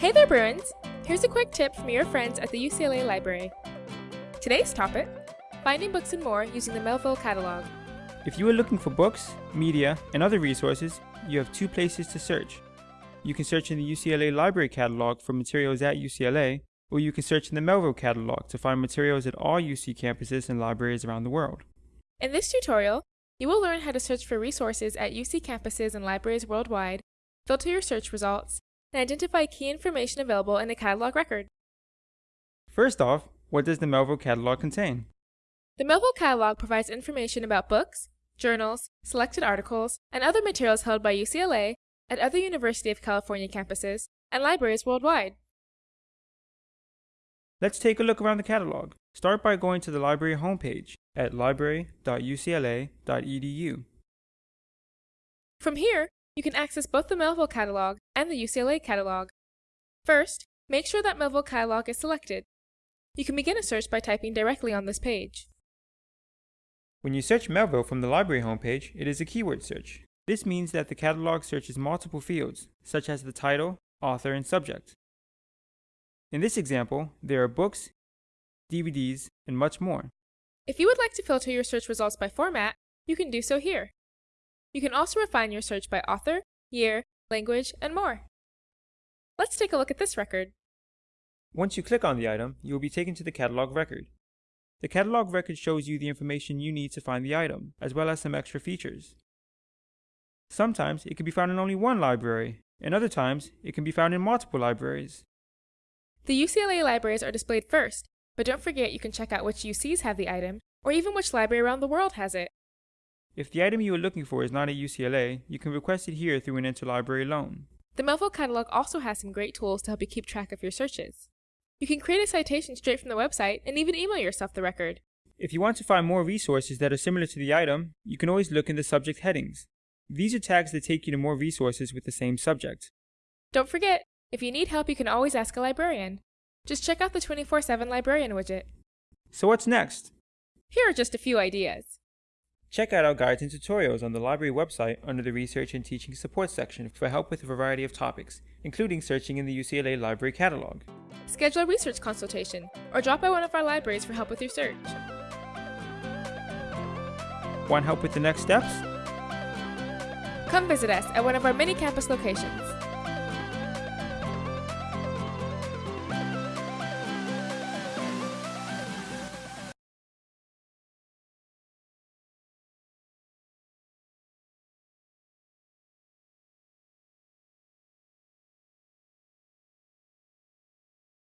Hey there, Bruins! Here's a quick tip from your friends at the UCLA Library. Today's topic finding books and more using the Melvyl Catalog. If you are looking for books, media, and other resources, you have two places to search. You can search in the UCLA Library Catalog for materials at UCLA, or you can search in the Melvyl Catalog to find materials at all UC campuses and libraries around the world. In this tutorial, you will learn how to search for resources at UC campuses and libraries worldwide, filter your search results, and identify key information available in the catalog record. First off, what does the Melvyl Catalog contain? The Melvyl Catalog provides information about books, journals, selected articles, and other materials held by UCLA at other University of California campuses and libraries worldwide. Let's take a look around the catalog. Start by going to the library homepage at library.ucla.edu. From here, you can access both the Melvyl catalog and the UCLA catalog. First, make sure that Melvyl catalog is selected. You can begin a search by typing directly on this page. When you search Melvyl from the library homepage, it is a keyword search. This means that the catalog searches multiple fields, such as the title, author, and subject. In this example, there are books, DVDs, and much more. If you would like to filter your search results by format, you can do so here. You can also refine your search by author, year, language, and more. Let's take a look at this record. Once you click on the item, you will be taken to the catalog record. The catalog record shows you the information you need to find the item, as well as some extra features. Sometimes it can be found in only one library, and other times it can be found in multiple libraries. The UCLA libraries are displayed first, but don't forget you can check out which UCs have the item, or even which library around the world has it. If the item you are looking for is not at UCLA, you can request it here through an interlibrary loan. The Melvyl catalog also has some great tools to help you keep track of your searches. You can create a citation straight from the website and even email yourself the record. If you want to find more resources that are similar to the item, you can always look in the subject headings. These are tags that take you to more resources with the same subject. Don't forget, if you need help you can always ask a librarian. Just check out the 24-7 librarian widget. So what's next? Here are just a few ideas. Check out our guides and tutorials on the library website under the Research and Teaching Support section for help with a variety of topics, including searching in the UCLA Library Catalog. Schedule a research consultation, or drop by one of our libraries for help with your search. Want help with the next steps? Come visit us at one of our many campus locations.